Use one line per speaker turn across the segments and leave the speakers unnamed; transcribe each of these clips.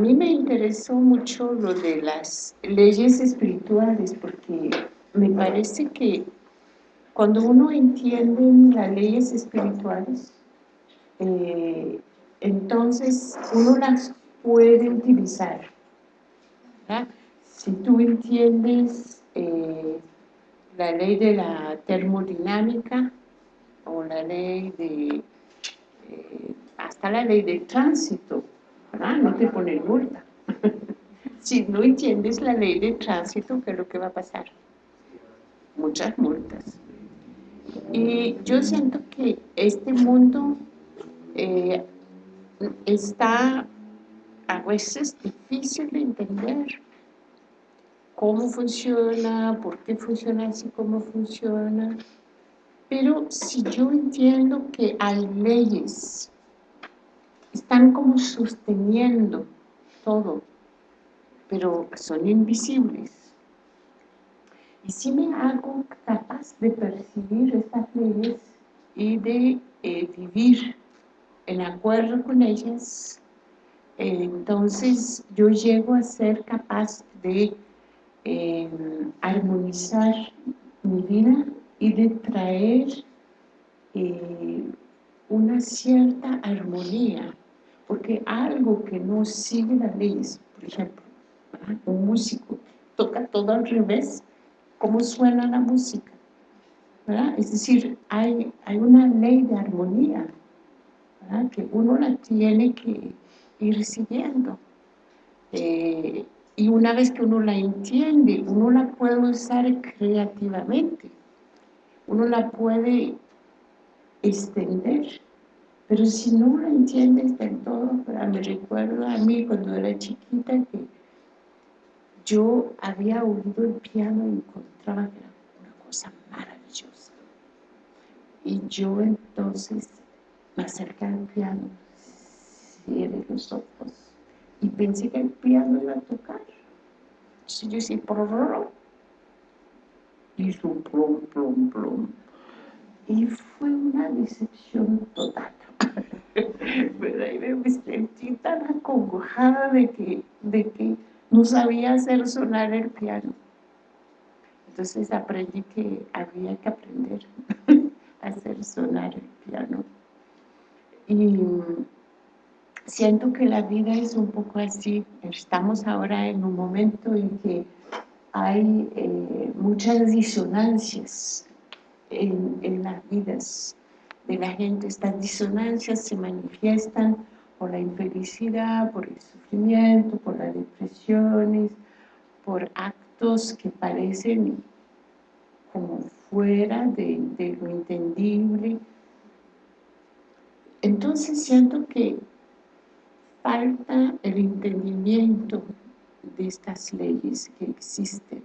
a mí me interesó mucho lo de las leyes espirituales porque me parece que cuando uno entiende las leyes espirituales, eh, entonces uno las puede utilizar. Si tú entiendes eh, la ley de la termodinámica o la ley de, eh, hasta la ley del tránsito, no te ponen multa. si no entiendes la ley de tránsito, ¿qué es lo que va a pasar? Muchas multas. Y yo siento que este mundo eh, está a veces difícil de entender cómo funciona, por qué funciona así como funciona. Pero si yo entiendo que hay leyes, están como sosteniendo todo, pero son invisibles. Y si me hago capaz de percibir estas leyes y de eh, vivir en acuerdo con ellas, entonces yo llego a ser capaz de em, armonizar mi vida y de traer eh, una cierta armonía, porque algo que no sigue las leyes, por ejemplo, un músico toca todo al revés, ¿cómo suena la música? Es decir, hay, hay una ley de armonía, que uno la tiene que ir siguiendo. Eh, y una vez que uno la entiende, uno la puede usar creativamente, uno la puede extender, pero si no la entiendes del todo, me recuerdo a mí cuando era chiquita que yo había oído el piano y encontraba que era una cosa maravillosa. Y yo entonces me acerqué al piano, cierre los ojos y pensé que el piano iba a tocar. Entonces yo decía, por hizo un plum, plum, plum. Y fue una decepción total. Pero ahí me sentí tan acongojada de que, de que no sabía hacer sonar el piano. Entonces aprendí que había que aprender a hacer sonar el piano. Y siento que la vida es un poco así. Estamos ahora en un momento en que hay eh, muchas disonancias en, en las vidas de la gente. Estas disonancias se manifiestan por la infelicidad, por el sufrimiento, por las depresiones, por actos que parecen como fuera de, de lo entendible. Entonces siento que falta el entendimiento de estas leyes que existen.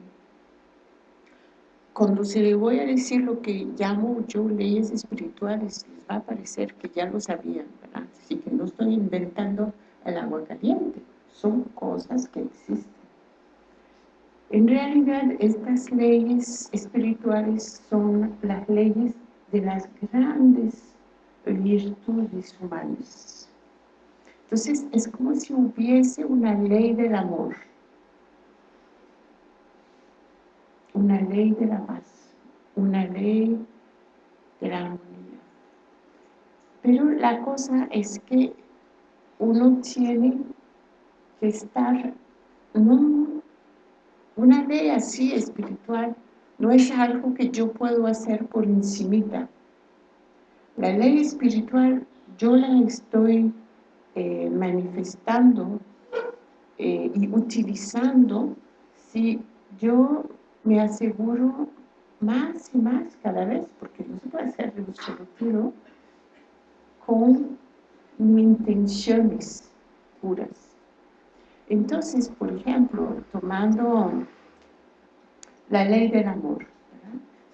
Cuando se le voy a decir lo que llamo yo leyes espirituales, les va a parecer que ya lo sabían, ¿verdad? Así que no estoy inventando el agua caliente, son cosas que existen. En realidad, estas leyes espirituales son las leyes de las grandes virtudes humanas. Entonces, es como si hubiese una ley del amor, una ley de la paz, una ley de la armonía. Pero la cosa es que uno tiene que estar, una ley así espiritual no es algo que yo puedo hacer por encimita. La ley espiritual yo la estoy eh, manifestando eh, y utilizando si yo me aseguro más y más cada vez, porque no se puede hacer un solo tiro, con intenciones puras. Entonces, por ejemplo, tomando la ley del amor,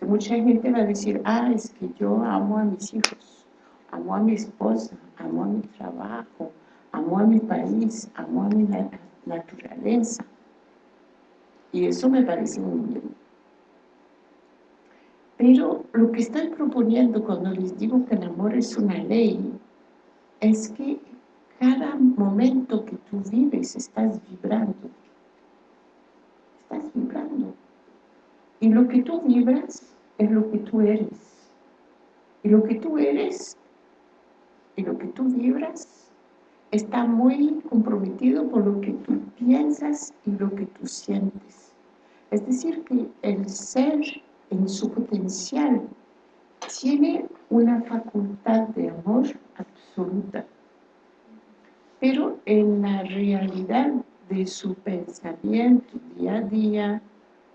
mucha gente va a decir, ah, es que yo amo a mis hijos, amo a mi esposa, amo a mi trabajo, amo a mi país, amo a mi naturaleza, y eso me parece muy bien. Pero lo que estoy proponiendo cuando les digo que el amor es una ley, es que cada momento que tú vives estás vibrando. Estás vibrando. Y lo que tú vibras es lo que tú eres. Y lo que tú eres y lo que tú vibras está muy comprometido por lo que tú piensas y lo que tú sientes. Es decir, que el ser en su potencial tiene una facultad de amor absoluta pero en la realidad de su pensamiento día a día,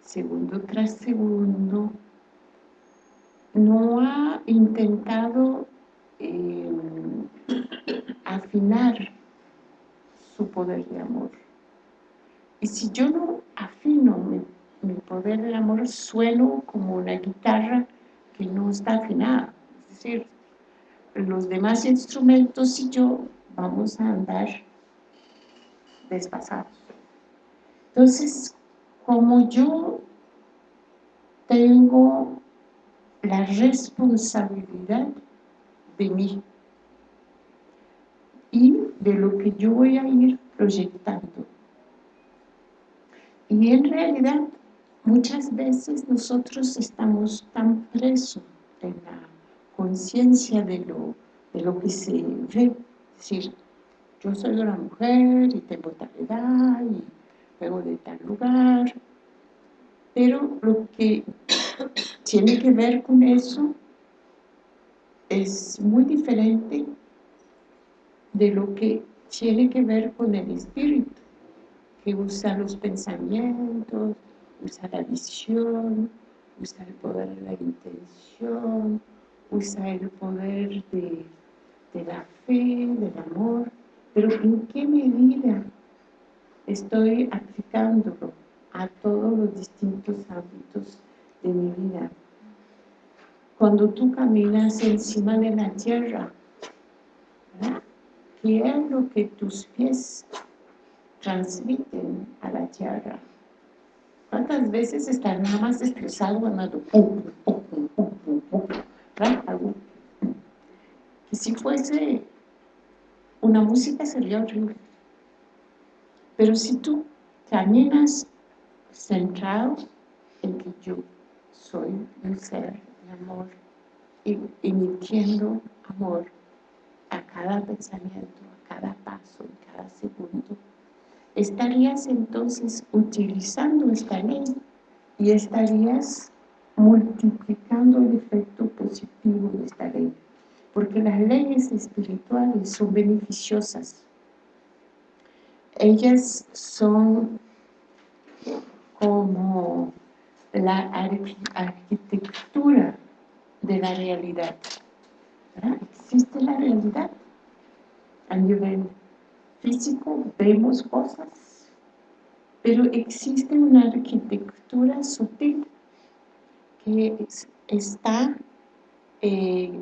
segundo tras segundo, no ha intentado eh, afinar su poder de amor. Y si yo no afino mi, mi, poder de amor, sueno como una guitarra que no está afinada. Es decir, los demás instrumentos y yo vamos a andar despasados. Entonces, como yo tengo la responsabilidad de mí de lo que yo voy a ir proyectando. Y en realidad, muchas veces nosotros estamos tan presos en la conciencia de lo, de lo que se ve decir, yo soy una mujer y tengo tal edad y vengo de tal lugar, pero lo que tiene que ver con eso es muy diferente de lo que tiene que ver con el espíritu, que usa los pensamientos, usa la visión, usa el poder de la intención, usa el poder de de la fe, del amor, pero ¿en qué medida estoy aplicándolo a todos los distintos ámbitos de mi vida? Cuando tú caminas encima de la tierra, ¿qué es lo que tus pies transmiten a la tierra? ¿Cuántas veces estás nada más estresado andando? Pum, si fuese una música sería horrible. Pero si tú caminas centrado en que yo soy un ser de amor, y emitiendo amor a cada pensamiento, a cada paso, a cada segundo, estarías entonces utilizando esta ley y estarías multiplicando el efecto positivo de esta ley porque las leyes espirituales son beneficiosas. Ellas son como la arquitectura de la realidad. Existe la realidad. A nivel físico vemos cosas, pero existe una arquitectura sutil que está eh,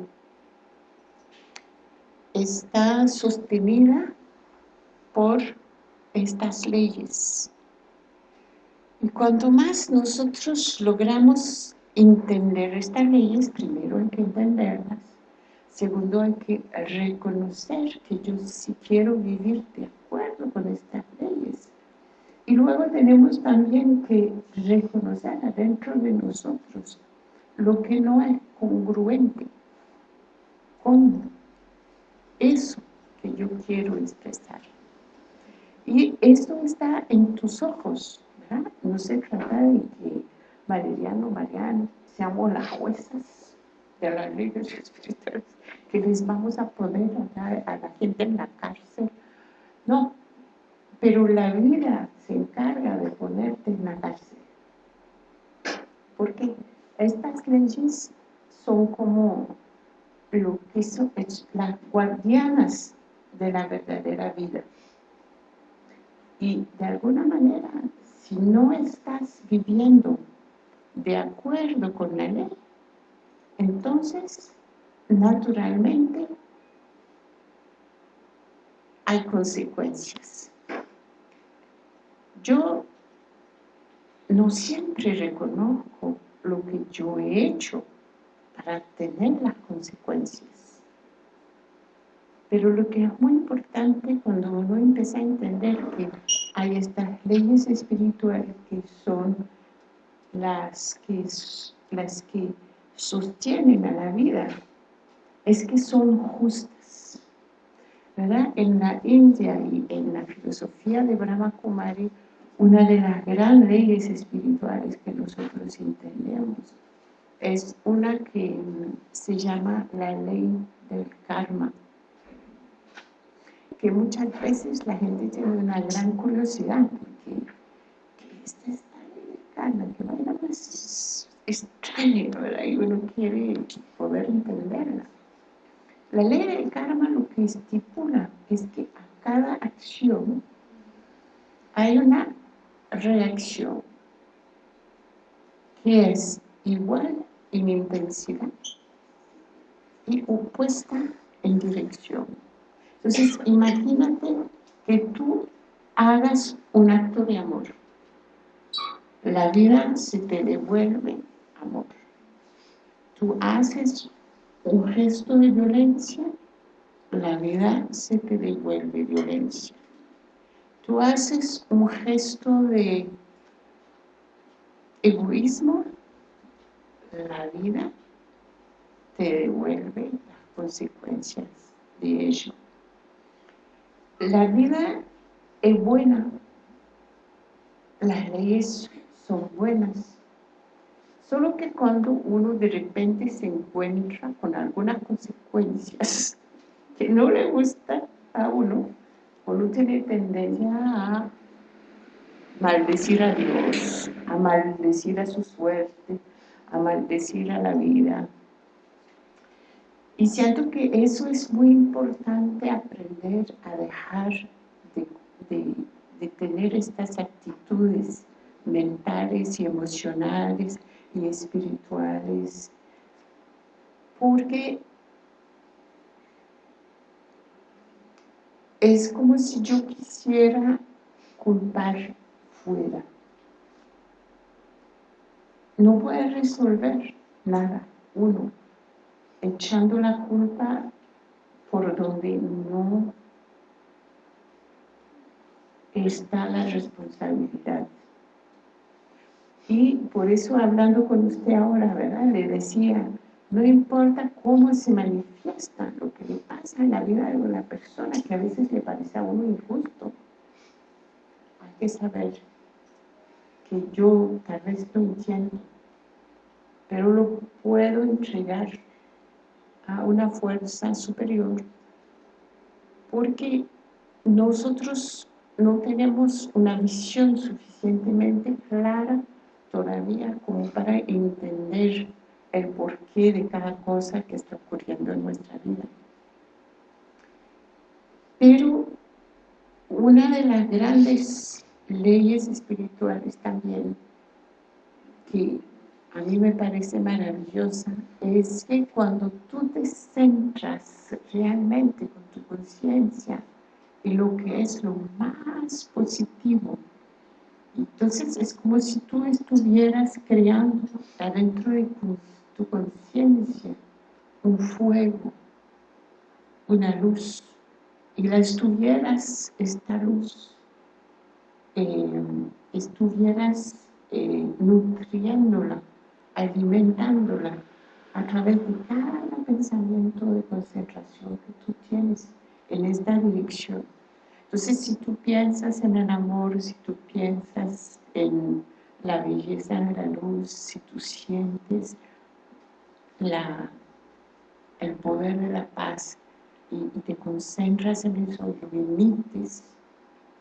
está sostenida por estas leyes. Y cuanto más nosotros logramos entender estas leyes, primero hay que entenderlas, segundo hay que reconocer que yo sí quiero vivir de acuerdo con estas leyes. Y luego tenemos también que reconocer adentro de nosotros lo que no es congruente con eso que yo quiero expresar. Y esto está en tus ojos, ¿verdad? No se trata de que Valeriano, Mariano, seamos las juezas de las leyes espirituales, que les vamos a poner a, a la gente en la cárcel. No, pero la vida se encarga de ponerte en la cárcel. Porque estas leyes son como lo que son las guardianas de la verdadera vida. Y de alguna manera, si no estás viviendo de acuerdo con la ley, entonces, naturalmente, hay consecuencias. Yo no siempre reconozco lo que yo he hecho para tener las consecuencias. Pero lo que es muy importante cuando uno empieza a entender que hay estas leyes espirituales que son las que, las que sostienen a la vida, es que son justas. ¿verdad? En la India y en la filosofía de Brahma Kumari, una de las grandes leyes espirituales que nosotros entendemos es una que se llama la ley del karma que muchas veces la gente tiene una gran curiosidad porque esta es la ley del karma que más extraña ¿verdad? y uno quiere poder entenderla la ley del karma lo que estipula es que a cada acción hay una reacción que es igual en intensidad y opuesta en dirección. Entonces, imagínate que tú hagas un acto de amor. La vida se te devuelve amor. Tú haces un gesto de violencia, la vida se te devuelve violencia. Tú haces un gesto de egoísmo, la vida te devuelve las consecuencias de ello. La vida es buena, las leyes son buenas, solo que cuando uno de repente se encuentra con algunas consecuencias que no le gustan a uno, uno tiene tendencia a maldecir a Dios, a maldecir a su suerte, a maldecir a la vida. Y siento que eso es muy importante aprender a dejar de, de tener estas actitudes mentales y emocionales y espirituales, porque es como si yo quisiera culpar fuera. No puede resolver nada, uno, echando la culpa por donde no está la responsabilidad. Y por eso hablando con usted ahora, ¿verdad? Le decía, no importa cómo se manifiesta lo que le pasa en la vida de una persona que a veces le parece a uno injusto. Hay que saber que yo tal vez estoy entiendo, pero lo puedo entregar a una fuerza superior porque nosotros no tenemos una visión suficientemente clara todavía como para entender el porqué de cada cosa que está ocurriendo en nuestra vida. Pero una de las grandes leyes espirituales también que a mí me parece maravillosa es que cuando tú te centras realmente con tu conciencia en lo que es lo más positivo entonces es como si tú estuvieras creando adentro de tu, conciencia un fuego, una luz, y la estuvieras, esta luz, eh, estuvieras eh, nutriéndola, alimentándola a través de cada pensamiento de concentración que tú tienes en esta dirección. Entonces, si tú piensas en el amor, si tú piensas en la belleza de la luz, si tú sientes la, el poder de la paz y, te concentras en eso, lo emites,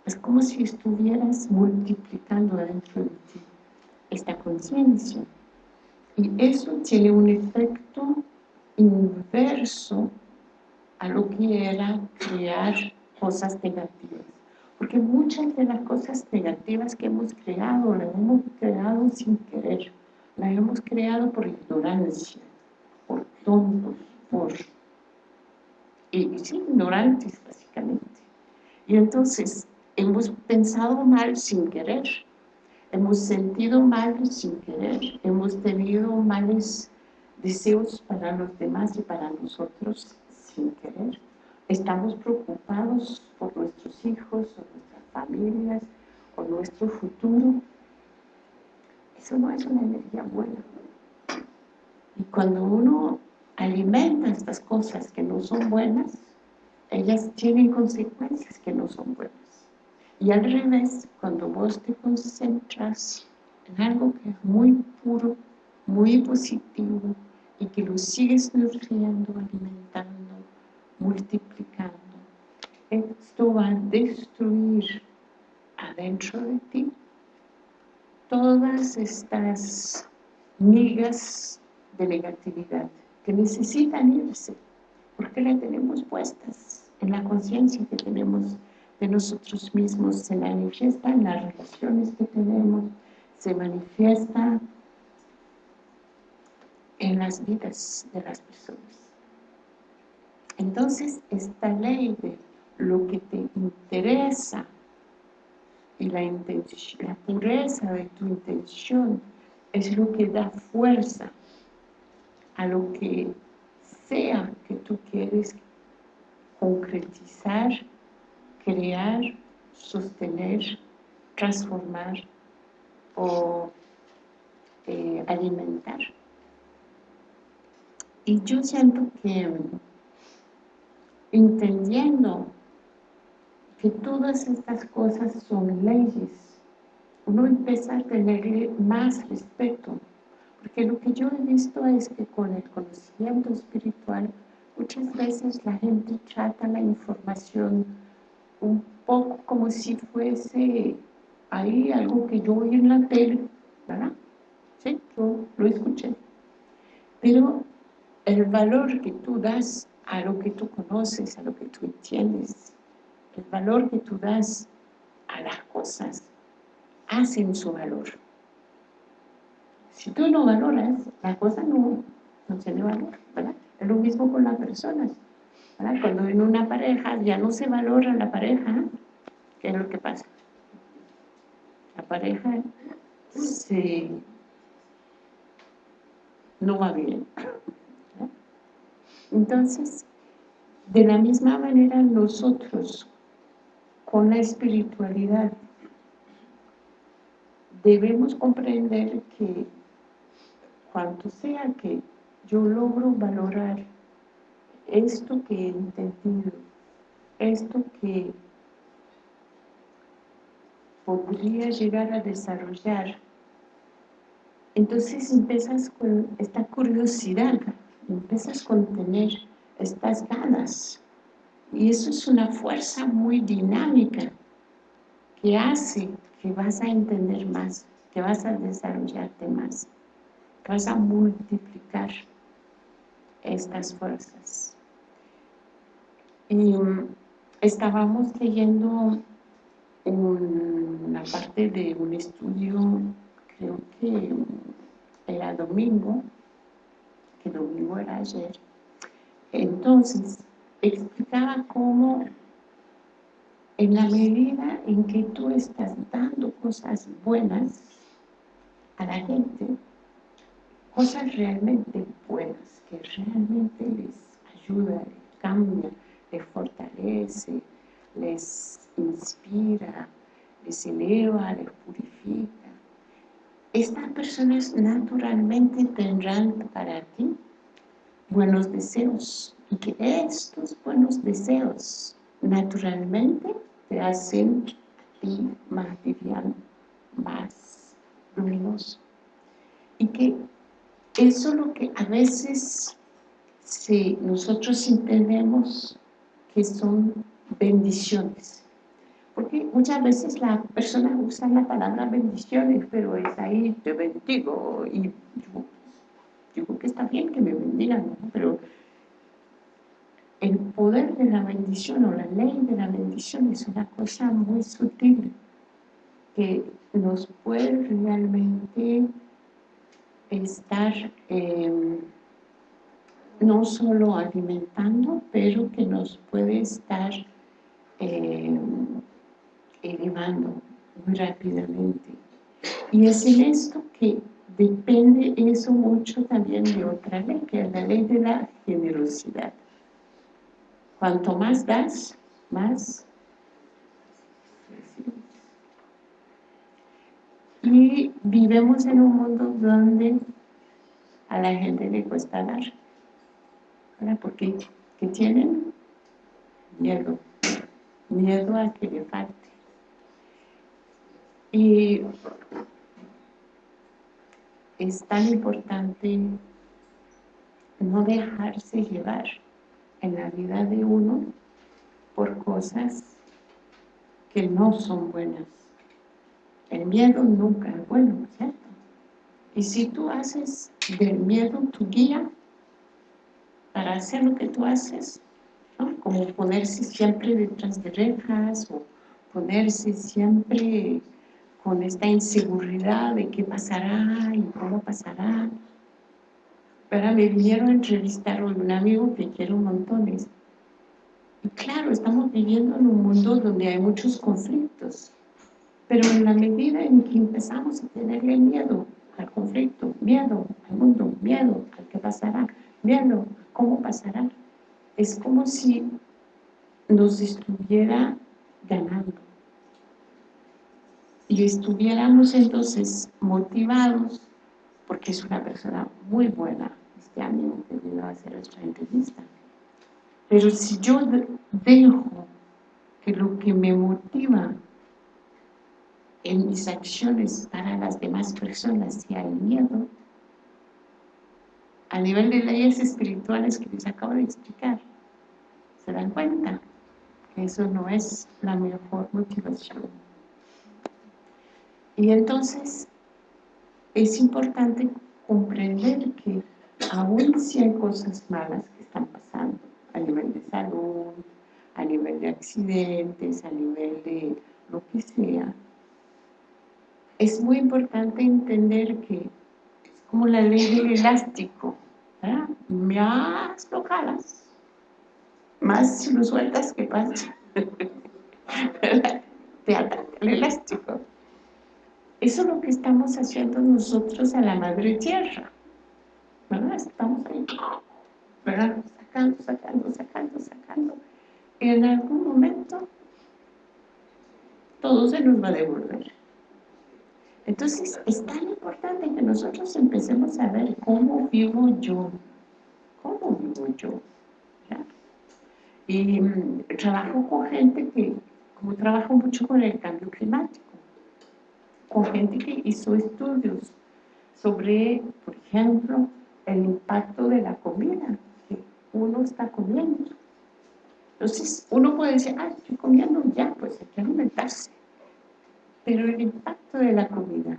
es como si estuvieras multiplicando dentro de ti esta conciencia. Y eso tiene un efecto inverso a lo que era crear cosas negativas. Porque muchas de las cosas negativas que hemos creado, las hemos creado sin querer. Las hemos creado por ignorancia, por tontos, por... Ignorantes, básicamente. Y entonces, hemos pensado mal sin querer. Hemos sentido mal sin querer. Hemos tenido males deseos para los demás y para nosotros estamos preocupados por nuestros hijos o nuestras familias o nuestro futuro, eso no es una energía buena. Y cuando uno alimenta estas cosas que no son buenas, ellas tienen consecuencias que no son buenas. Y al revés, cuando vos te concentras en algo que es muy puro, muy positivo, y que lo sigues nutriendo, alimentando, multiplicando, esto va a destruir adentro de ti todas estas migas de negatividad que necesitan irse, porque las tenemos puestas en la conciencia que tenemos de nosotros mismos, se manifiesta en las relaciones que tenemos, se manifiesta en las vidas de las personas. Entonces, esta ley de lo que te interesa y la, la pureza de tu intención es lo que da fuerza a lo que sea que tú quieres concretizar, crear, sostener, transformar o eh, alimentar. Y yo siento que entendiendo que todas estas cosas son leyes, uno empieza a tenerle más respeto, porque lo que yo he visto es que con el conocimiento espiritual muchas veces la gente trata la información un poco como si fuese ahí algo que yo oí en la tele, ¿verdad? Sí, yo lo escuché. Pero el valor que tú das a lo que tú conoces, a lo que tú entiendes, el valor que tú das a las cosas, hacen su valor. Si tú no valoras, la cosa no, no tiene valor, ¿verdad? Es lo mismo con las personas, ¿verdad? Cuando en una pareja ya no se valora la pareja, ¿qué es lo que pasa? La pareja se... no va bien, entonces, de la misma manera nosotros, con la espiritualidad, debemos comprender que cuanto sea que yo logro valorar esto que he entendido, esto que podría llegar a desarrollar, entonces empiezas con esta curiosidad empiezas con tener estas ganas. Y eso es una fuerza muy dinámica que hace que vas a entender más, que vas a desarrollarte más, que vas a multiplicar estas fuerzas. Y um, estábamos leyendo una parte de un estudio, creo que era domingo, que domingo era ayer. Entonces, explicaba cómo en la medida en que tú estás dando cosas buenas a la gente, cosas realmente buenas, que realmente les ayuda, les cambia, les fortalece, les inspira, les eleva, les purifica, estas personas naturalmente tendrán para ti buenos deseos y que estos buenos deseos naturalmente te hacen ti más liviano, más luminoso. Y que eso es lo que a veces si nosotros entendemos que son bendiciones porque muchas veces las personas usan la palabra bendiciones, pero es ahí, te bendigo, y digo que está bien que me bendigan, pero el poder de la bendición o la ley de la bendición es una cosa muy sutil que nos puede realmente estar em, no solo alimentando, pero que nos puede estar eh, elevando muy rápidamente. Y es en esto que depende eso mucho también de otra ley, que es la ley de la generosidad. Cuanto más das, más Y vivimos en un mundo donde a la gente le cuesta dar. ¿Por Porque ¿qué tienen miedo, miedo a que le falte. Y es tan importante no dejarse llevar en la vida de uno por cosas que no son buenas. El miedo nunca es bueno, ¿cierto? Y si tú haces del miedo tu guía para hacer lo que tú haces, como ponerse siempre detrás de rejas o ponerse siempre con esta inseguridad de qué pasará y cómo pasará. Pero me vinieron a entrevistar a un amigo que quiero montones. Y claro, estamos viviendo en un mundo donde hay muchos conflictos. Pero en la medida en que empezamos a tenerle miedo al conflicto, miedo al mundo, miedo al que pasará, miedo a cómo pasará, es como si nos estuviera ganando y estuviéramos entonces motivados, porque es una persona muy buena, este que vino a hacer nuestra entrevista. Pero si yo dejo que lo que me motiva en mis acciones para las demás personas sea el miedo, a nivel de leyes espirituales que les acabo de explicar, se dan cuenta que eso no es la mejor motivación. Y entonces es importante comprender que aún si hay cosas malas que están pasando a nivel de salud, a nivel de accidentes, a nivel de lo que sea, es muy importante entender que es como la ley del elástico, ¿verdad? más lo jalas, más lo sueltas que pasa, te ataca el elástico. Eso es lo que estamos haciendo nosotros a la Madre Tierra. ¿Verdad? Estamos ahí, ¿verdad? Sacando, sacando, sacando, sacando. Y en algún momento todo se nos va a devolver. Entonces, es tan importante que nosotros empecemos a ver cómo vivo yo. ¿Cómo vivo yo? Y mm, trabajo con gente que, como trabajo mucho con el cambio climático, con gente que hizo estudios sobre, por ejemplo, el impacto de la comida que uno está comiendo. Entonces, uno puede decir, ah, estoy comiendo ya, pues hay que alimentarse. Pero el impacto de la comida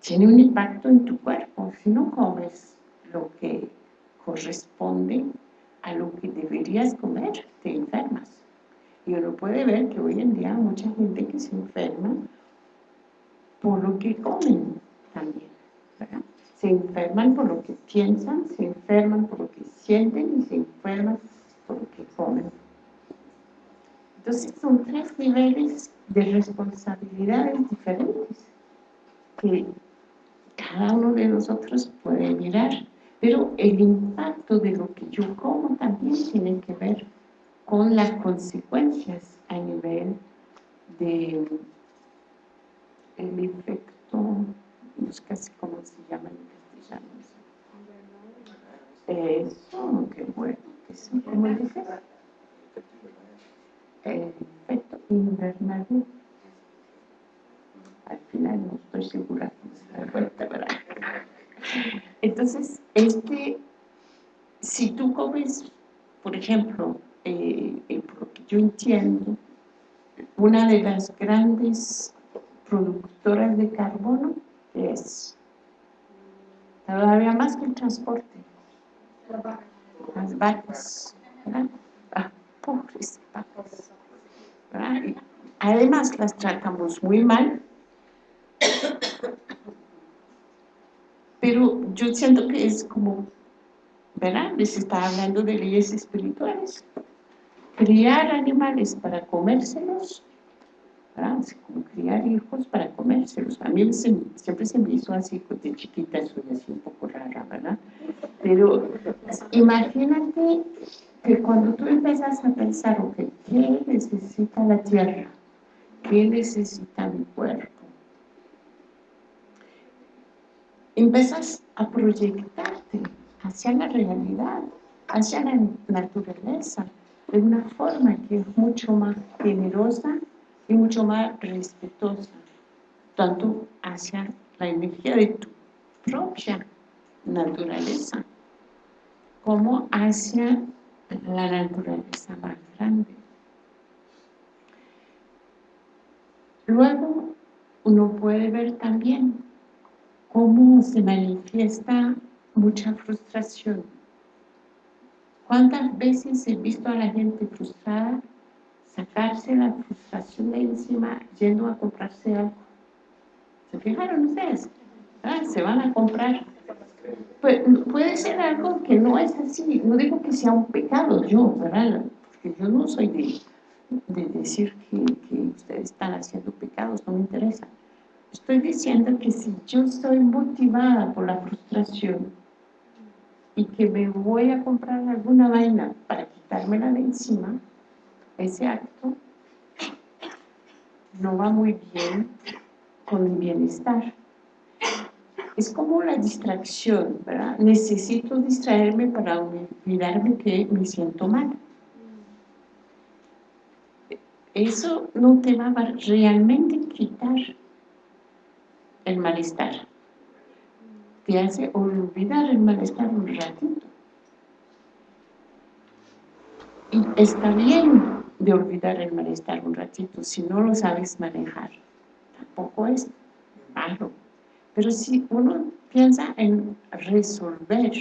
tiene un impacto en tu cuerpo. Si no comes lo que corresponde a lo que deberías comer, te enfermas. Y uno puede ver que hoy en día mucha gente que se enferma por lo que comen también. Se enferman por lo que piensan, se enferman por lo que sienten y se enferman por lo que comen. Entonces son tres niveles de responsabilidades diferentes que cada uno de nosotros puede mirar. Pero el impacto de lo que yo como también tiene que ver con las consecuencias a nivel de el efecto, sé casi cómo se llama en castellano. Eso, qué bueno, ¿cómo dices? El efecto invernadero. Al final no estoy segura da vuelta, ¿verdad? Entonces, este, si tú comes, por ejemplo, eh, por lo que yo entiendo, una de las grandes productoras de carbono es todavía más que el transporte. Las vacas, ¿verdad? Ah, pobres vacas. además las tratamos muy mal. Pero yo siento que es como, ¿verdad? Les está hablando de leyes espirituales. Criar animales para comérselos como criar hijos para comérselos. A mí siempre se me hizo así, de chiquita soy así un poco rara, ¿verdad? Pero imagínate que cuando tú empiezas a pensar, ok, ¿qué necesita la tierra? ¿Qué necesita mi cuerpo? Empiezas a proyectarte hacia la realidad, hacia la naturaleza, de una forma que es mucho más generosa y mucho más respetuosa, tanto hacia la energía de tu propia naturaleza, como hacia la naturaleza más grande. Luego, uno puede ver también cómo se manifiesta mucha frustración. ¿Cuántas veces he visto a la gente frustrada sacarse la frustración de encima yendo a comprarse algo. ¿Se fijaron ustedes? Ah, se van a comprar. Pues, puede ser algo que no es así. No digo que sea un pecado yo, ¿verdad? Porque yo no soy de, de decir que, que ustedes están haciendo pecados, no me interesa. Estoy diciendo que si yo estoy motivada por la frustración y que me voy a comprar alguna vaina para quitármela de encima, ese acto no va muy bien con mi bienestar. Es como la distracción, ¿verdad? Necesito distraerme para olvidarme que me siento mal. Eso no te va a realmente quitar el malestar. Te hace olvidar el malestar un ratito. Y está bien de olvidar el malestar un ratito, si no lo sabes manejar. Tampoco es malo. Pero si uno piensa en resolver,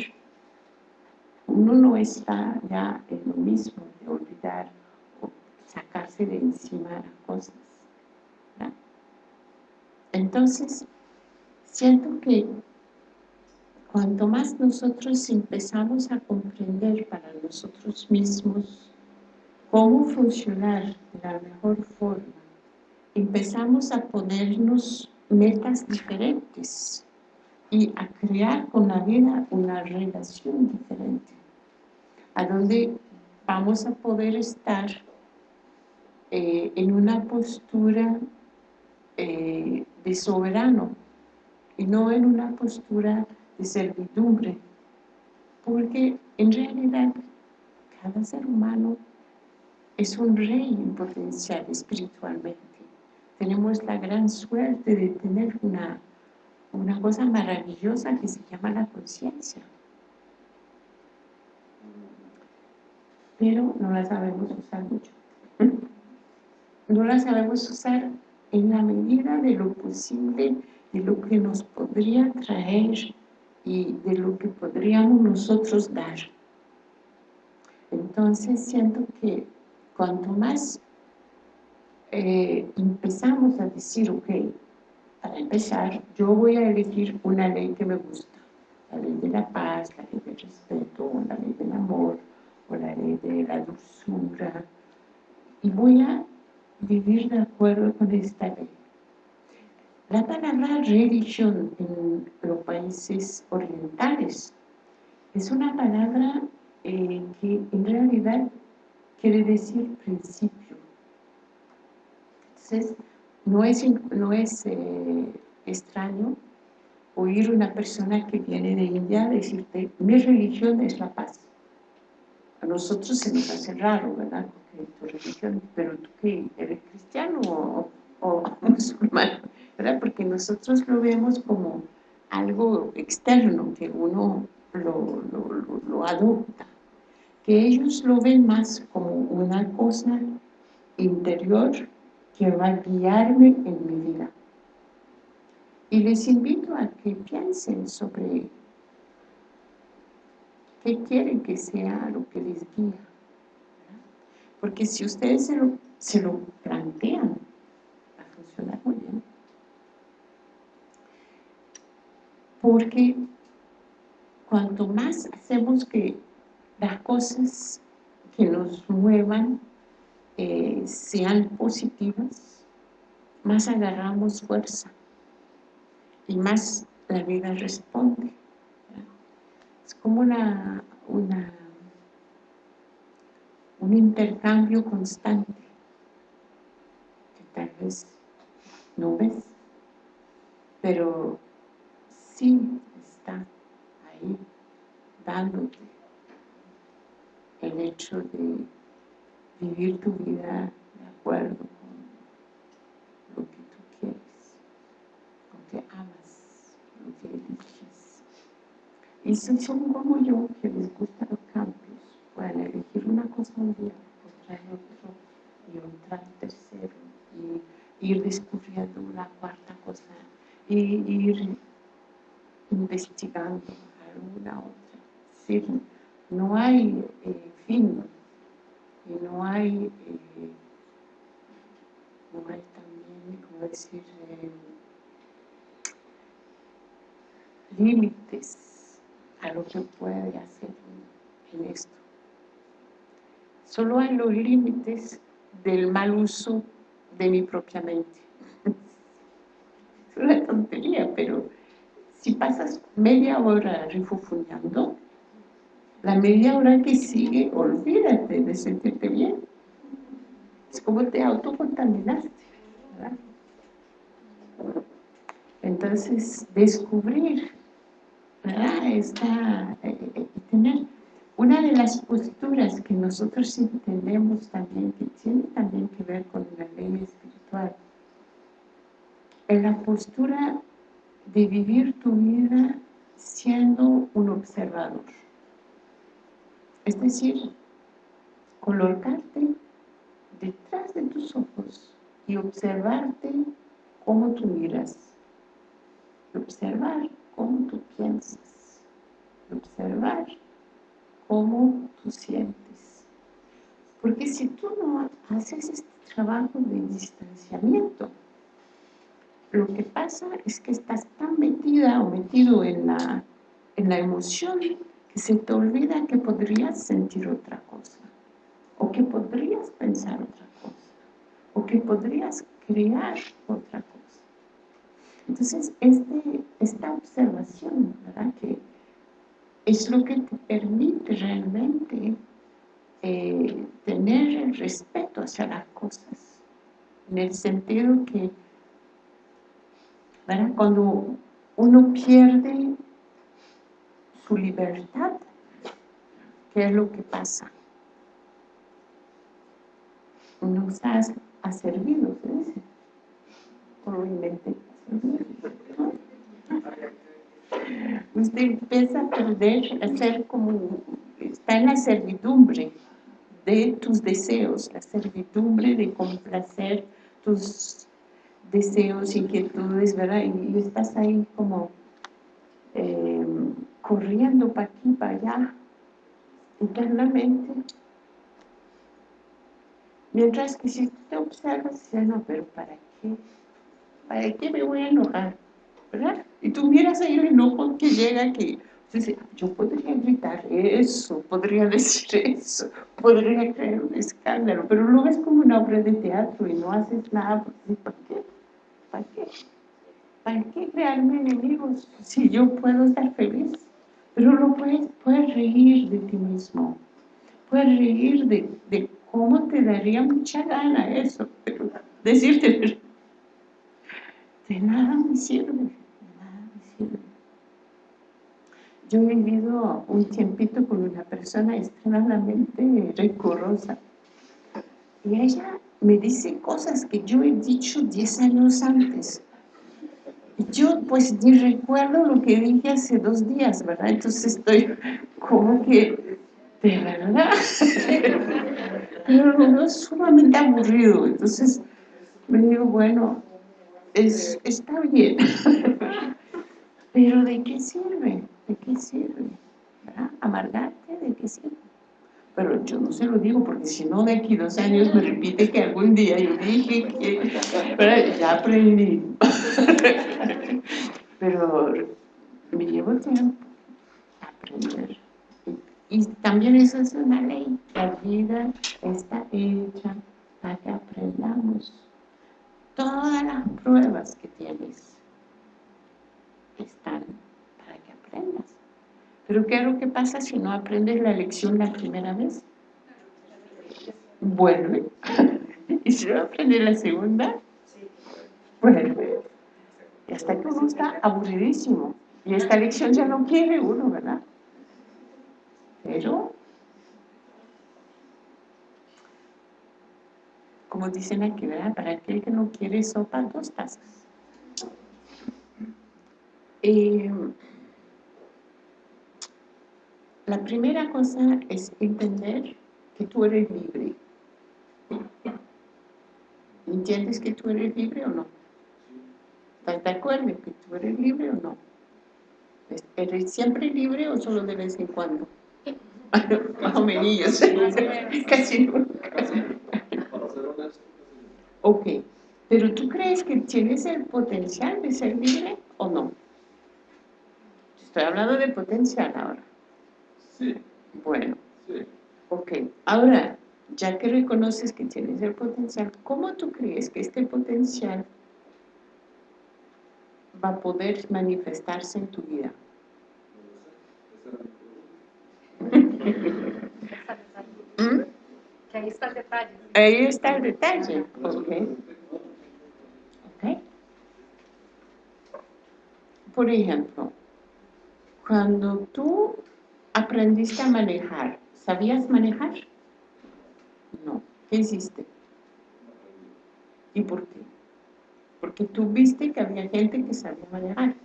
uno no está ya en lo mismo de olvidar o sacarse de encima las cosas. Entonces, siento que cuanto más nosotros empezamos a comprender para nosotros mismos cómo funcionar de la mejor forma, empezamos a ponernos metas diferentes y a crear con la vida una relación diferente, a donde vamos a poder estar eh, en una postura eh, de soberano y no en una postura de servidumbre, porque en realidad cada ser humano es un rey en potencial espiritualmente. Tenemos la gran suerte de tener una, una cosa maravillosa que se llama la conciencia. Pero no la sabemos usar mucho. No la sabemos usar en la medida de lo posible, de lo que nos podría traer y de lo que podríamos nosotros dar. Entonces siento que cuanto más eh, empezamos a decir, ok, para empezar, yo voy a elegir una ley que me gusta, la ley de la paz, la ley del respeto, la ley del amor, o la ley de la dulzura, y voy a vivir de acuerdo con esta ley. La palabra religión en los países orientales es una palabra eh, que en realidad quiere decir principio. Entonces, no es, no es eh, extraño oír una persona que viene de India decirte, mi religión es la paz. A nosotros se nos hace raro, ¿verdad? Porque tu religión, pero tú qué, eres cristiano o, o musulmán, ¿verdad? Porque nosotros lo vemos como algo externo, que uno lo, lo, lo adopta que ellos lo ven más como una cosa interior que va a guiarme en mi vida. Y les invito a que piensen sobre qué quieren que sea lo que les guía. Porque si ustedes se lo, se lo plantean, va a funcionar muy bien. Porque cuanto más hacemos que las cosas que nos muevan eh, sean positivas, más agarramos fuerza y más la vida responde. Es como una, una, un intercambio constante que tal vez no ves, pero sí está ahí dándote el hecho de vivir tu vida de acuerdo con lo que tú quieres, lo que amas, lo que eliges. Y si son como yo, que les gustan los cambios, pueden elegir una cosa un día, otra otro, y otra tercero, y ir descubriendo una cuarta cosa, y ir investigando alguna otra. No hay eh, fin y no hay, eh, no hay también, como decir, eh, límites a lo que puede hacer en esto. Solo hay los límites del mal uso de mi propia mente. es una tontería, pero si pasas media hora refufuñando, la media hora que sigue, olvídate de sentirte bien. Es como te autocontaminaste, ¿verdad? Entonces, descubrir, ¿verdad? Esta, eh, eh, tener una de las posturas que nosotros entendemos también, que tiene también que ver con la ley espiritual, es la postura de vivir tu vida siendo un observador. Es decir, colocarte detrás de tus ojos y observarte cómo tú miras, observar cómo tú piensas, observar cómo tú sientes. Porque si tú no haces este trabajo de distanciamiento, lo que pasa es que estás tan metida o metido en la, en la emoción que se te olvida que podrías sentir otra cosa, o que podrías pensar otra cosa, o que podrías crear otra cosa. Entonces, este, esta observación, ¿verdad? Que es lo que te permite realmente eh, tener el respeto hacia las cosas, en el sentido que, ¿verdad? Cuando uno pierde su libertad, ¿qué es lo que pasa? No estás a servido, ¿se Usted empieza a perder, a ser como, está en la servidumbre de tus deseos, la servidumbre de complacer tus deseos, inquietudes, ¿verdad? Y estás ahí como eh, corriendo para aquí, para allá, internamente. Mientras que si tú te observas, dices, no, pero ¿para qué? ¿Para qué me voy a enojar? ¿Verdad? Y tú miras ahí el enojo que llega que yo podría gritar eso, podría decir eso, podría crear un escándalo, pero lo ves como una obra de teatro y no haces nada, ¿para qué? ¿Para qué? ¿Para qué crearme enemigos si yo puedo estar feliz? Pero no puedes, puedes reír de ti mismo, puedes reír de, de cómo te daría mucha gana eso, pero decirte, de nada me sirve, de nada me sirve. Yo he vivido un tiempito con una persona extremadamente recurrosa. Y ella me dice cosas que yo he dicho 10 años antes yo pues ni recuerdo lo que dije hace dos días, ¿verdad? Entonces estoy como que, de verdad, pero no es sumamente aburrido, entonces me digo, bueno, es, está bien, pero ¿de qué sirve? ¿De qué sirve? ¿verdad? ¿Amargarte? ¿De qué sirve? Pero yo no se lo digo porque si no de aquí dos años me repite que algún día yo dije que... Pero ya aprendí. Pero me llevo tiempo a aprender. Y, también eso es una ley. La vida está hecha para que aprendamos. todas las pruebas que tienes están para que aprendas. Pero ¿qué es lo que pasa si no aprendes la lección la primera vez? Vuelve. ¿Y si no aprendes la segunda? Vuelve. Y hasta que uno está aburridísimo. Y esta lección ya no quiere uno, ¿verdad? Pero, como dicen aquí, ¿verdad? Para aquel que no quiere sopa, dos tazas. Eh, la primera cosa es entender que tú eres libre. ¿Entiendes que tú eres libre o no? ¿Estás de acuerdo que tú eres libre o no? ¿Eres siempre libre o solo de vez en cuando? Más o menos, casi nunca. Ok, pero ¿tú crees que tienes el potencial de ser libre o no? Estoy hablando de potencial ahora.
Sí.
Bueno.
Sí.
Ok, ahora, ya que reconoces que tienes el potencial, ¿cómo tú crees que este potencial va a poder manifestarse en tu vida? ¿Mm?
Que ahí está el detalle.
Ahí está el detalle. Okay. ok. Por ejemplo, cuando tú aprendiste a manejar, ¿sabías manejar? No. ¿Qué hiciste? ¿Y por qué? Porque tú viste que había gente que sabía manejar.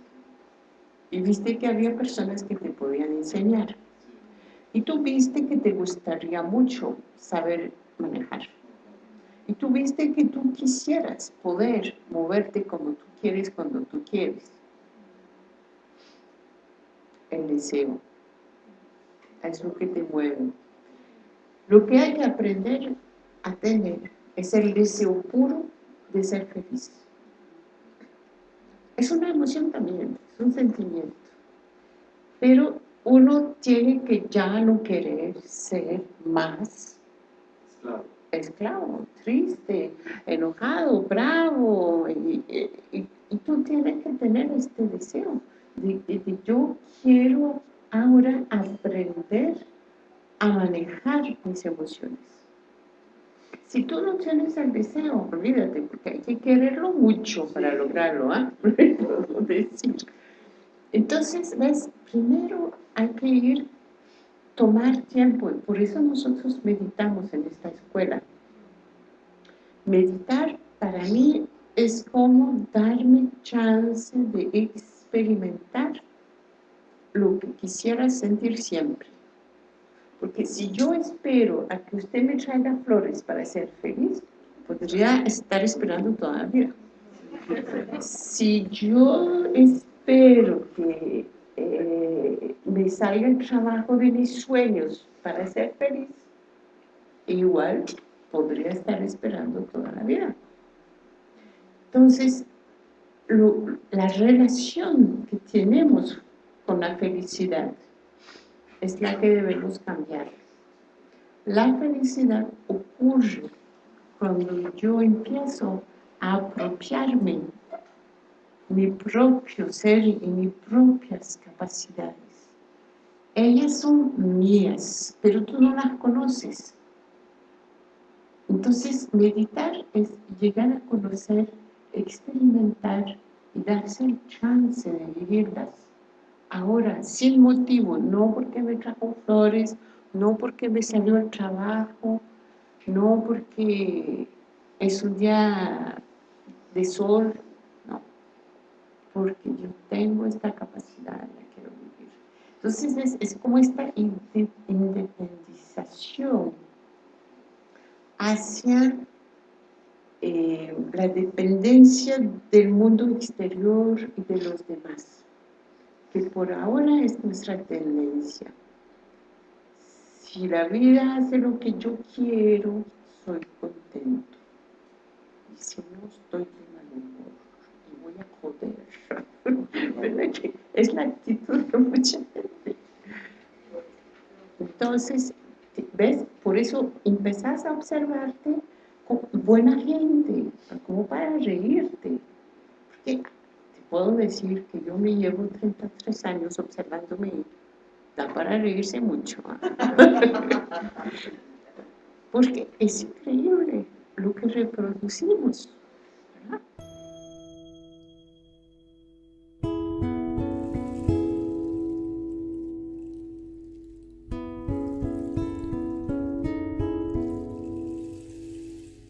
Y viste que había personas que te podían enseñar. Y tú viste que te gustaría mucho saber manejar. Y tú viste que tú quisieras poder moverte como tú quieres cuando tú quieres. El deseo. Es lo que te mueve. Lo que hay que aprender a tener es el deseo puro de ser feliz. Es una emoción también, es un sentimiento. Pero uno tiene que ya no querer ser más
Esclavo.
esclavo, triste, enojado, bravo, y, y- y tú tienes que tener este deseo de, de- de yo quiero ahora aprender a manejar mis emociones. Si tú no tienes el deseo, olvídate, porque hay que quererlo mucho para lograrlo, ¿ah? Puedo decir. Entonces, ¿ves? Primero hay que ir, tomar tiempo, y por eso nosotros meditamos en esta escuela. Meditar para mí es como darme chance de experimentar lo que quisiera sentir siempre. Porque si yo espero a que usted me traiga flores para ser feliz, podría estar esperando toda la vida. Si yo espero que eh, me salga el trabajo de mis sueños para ser feliz, igual podría estar esperando toda la vida. Entonces, lo- la relación que tenemos con la felicidad es la que debemos cambiar. La felicidad ocurre cuando yo empiezo a apropiarme mi propio ser y mis propias capacidades. Ellas son mías, pero tú no las conoces. Entonces, meditar es llegar a conocer, experimentar y darse el chance de vivirlas. Ahora, sin motivo, no porque me trajo flores, no porque me salió el trabajo, no porque es un día de sol, no, porque yo tengo esta capacidad, la quiero vivir. Entonces es, como esta inde- independización hacia eh, la dependencia del mundo exterior y de los demás, que por ahora es nuestra tendencia. Si la vida hace lo que yo quiero, soy contento. Y si no, estoy de mal humor y voy a joder. ¿Verdad que Es la actitud de mucha gente. Entonces, ¿ves? Por eso empezás a observarte con buena gente, como para reírte. Porque puedo decir que yo me llevo 33 años observándome da para reírse mucho. ¿ah? Porque es increíble lo que reproducimos.